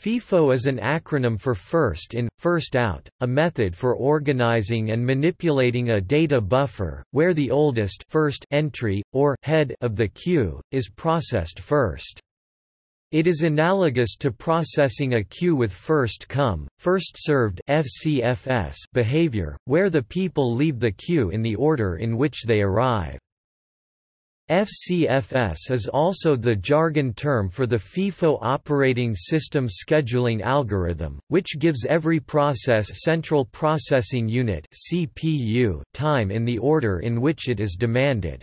FIFO is an acronym for First In, First Out, a method for organizing and manipulating a data buffer, where the oldest first entry, or head of the queue, is processed first. It is analogous to processing a queue with first come, first served FCFS behavior, where the people leave the queue in the order in which they arrive. FCFS is also the jargon term for the FIFO operating system scheduling algorithm, which gives every process central processing unit CPU time in the order in which it is demanded.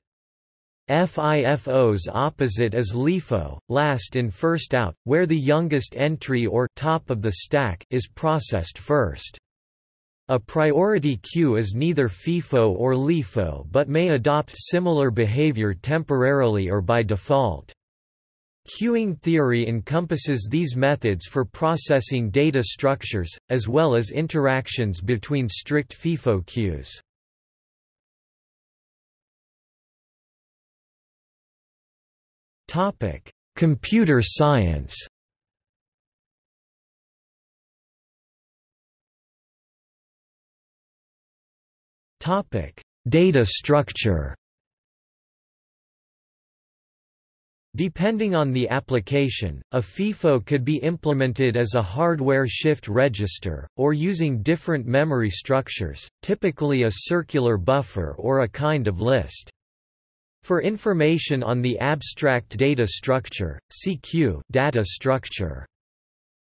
FIFO's opposite is LIFO, last in first out, where the youngest entry or top of the stack is processed first. A priority queue is neither FIFO or LIFO but may adopt similar behavior temporarily or by default. Queuing theory encompasses these methods for processing data structures, as well as interactions between strict FIFO queues. Computer science Topic: Data structure. Depending on the application, a FIFO could be implemented as a hardware shift register, or using different memory structures, typically a circular buffer or a kind of list. For information on the abstract data structure, see queue data structure.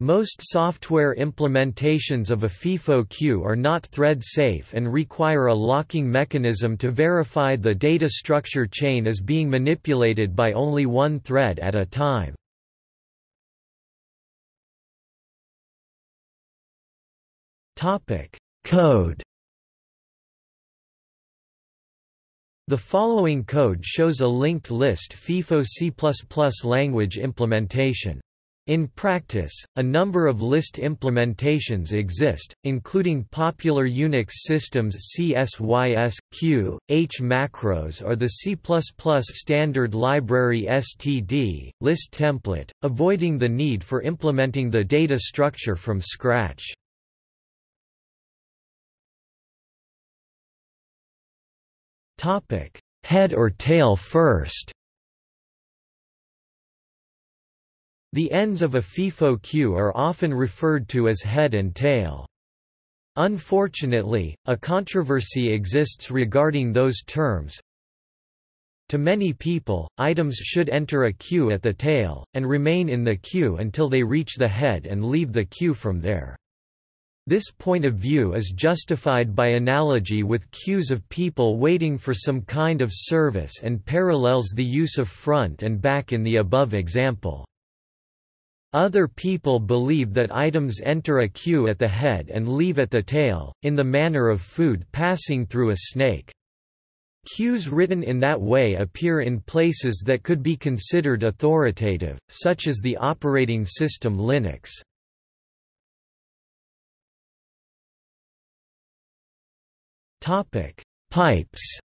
Most software implementations of a FIFO queue are not thread-safe and require a locking mechanism to verify the data structure chain is being manipulated by only one thread at a time. Code The following code shows a linked list FIFO C++ language implementation. In practice, a number of list implementations exist, including popular Unix systems CSYS, Q, H macros or the C++ standard library std, list template, avoiding the need for implementing the data structure from scratch. Head or tail first The ends of a FIFO queue are often referred to as head and tail. Unfortunately, a controversy exists regarding those terms. To many people, items should enter a queue at the tail, and remain in the queue until they reach the head and leave the queue from there. This point of view is justified by analogy with queues of people waiting for some kind of service and parallels the use of front and back in the above example. Other people believe that items enter a queue at the head and leave at the tail, in the manner of food passing through a snake. Queues written in that way appear in places that could be considered authoritative, such as the operating system Linux. Pipes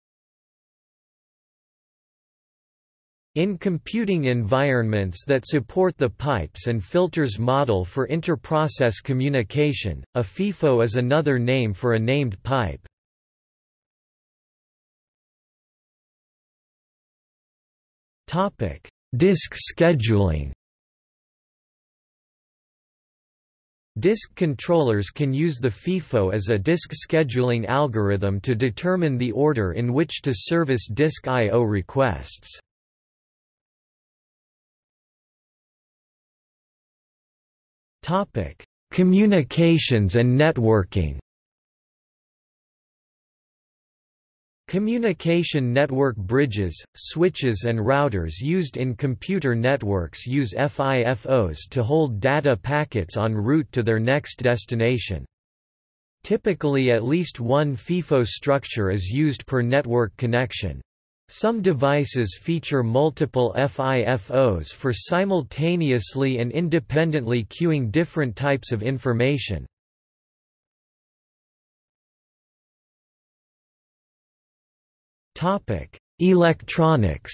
In computing environments that support the pipes and filters model for inter-process communication, a FIFO is another name for a named pipe. Disk scheduling Disk controllers can use the FIFO as a disk scheduling algorithm to determine the order in which to service disk I.O. requests. Topic: Communications and networking. Communication network bridges, switches and routers used in computer networks use FIFOs to hold data packets en route to their next destination. Typically at least one FIFO structure is used per network connection. Some devices feature multiple FIFOs for simultaneously and independently queuing different types of information. Topic: Electronics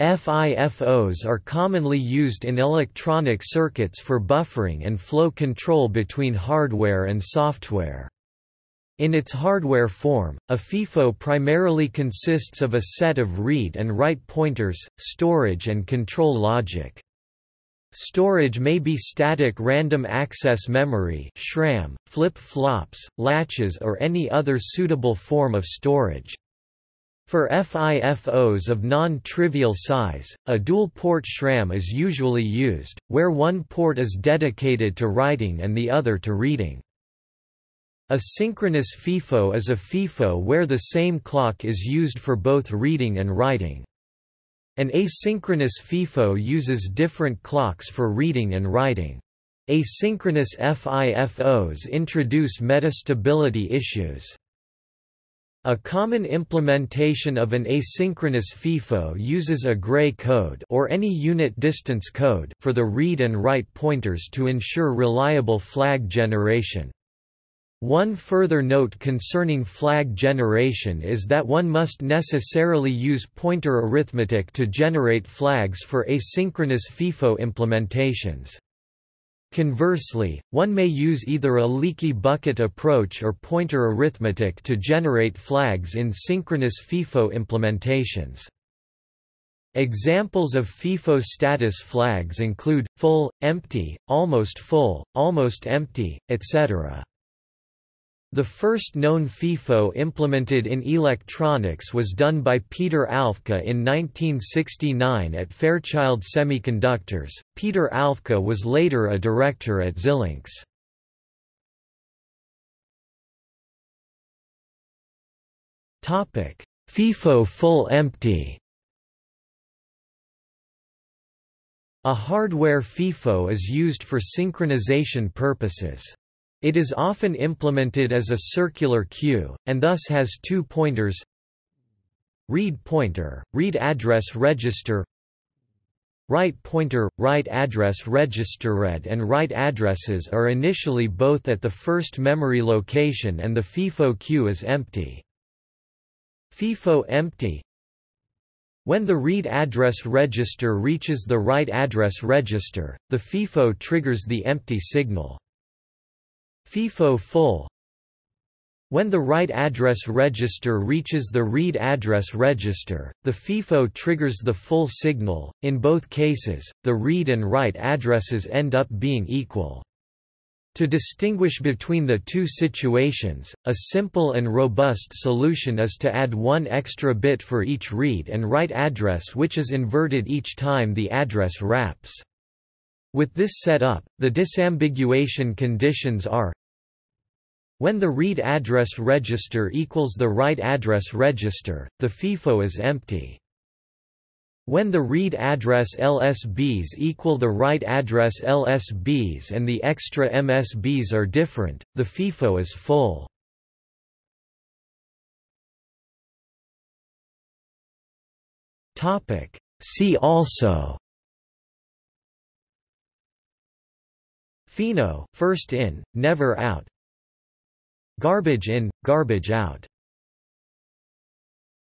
FIFOs are commonly used in electronic circuits for buffering and flow control between hardware and software. In its hardware form, a FIFO primarily consists of a set of read and write pointers, storage and control logic. Storage may be static random access memory (SRAM), flip-flops, latches or any other suitable form of storage. For FIFOs of non-trivial size, a dual-port SRAM is usually used, where one port is dedicated to writing and the other to reading. A synchronous FIFO is a FIFO where the same clock is used for both reading and writing. An asynchronous FIFO uses different clocks for reading and writing. Asynchronous FIFOs introduce metastability issues. A common implementation of an asynchronous FIFO uses a gray code or any unit distance code for the read and write pointers to ensure reliable flag generation. One further note concerning flag generation is that one must necessarily use pointer arithmetic to generate flags for asynchronous FIFO implementations. Conversely, one may use either a leaky bucket approach or pointer arithmetic to generate flags in synchronous FIFO implementations. Examples of FIFO status flags include, full, empty, almost full, almost empty, etc. The first known FIFO implemented in electronics was done by Peter Alfke in 1969 at Fairchild Semiconductors. Peter Alfke was later a director at Xilinx. Topic: FIFO full empty. A hardware FIFO is used for synchronization purposes. It is often implemented as a circular queue, and thus has two pointers read pointer, read address register write pointer, write address register read and write addresses are initially both at the first memory location and the FIFO queue is empty. FIFO empty When the read address register reaches the write address register, the FIFO triggers the empty signal. FIFO full When the write address register reaches the read address register, the FIFO triggers the full signal. In both cases, the read and write addresses end up being equal. To distinguish between the two situations, a simple and robust solution is to add one extra bit for each read and write address which is inverted each time the address wraps. With this setup, the disambiguation conditions are when the read address register equals the write address register, the FIFO is empty. When the read address LSBs equal the write address LSBs and the extra MSBs are different, the FIFO is full. See also FINO, first in, never out. Garbage in, garbage out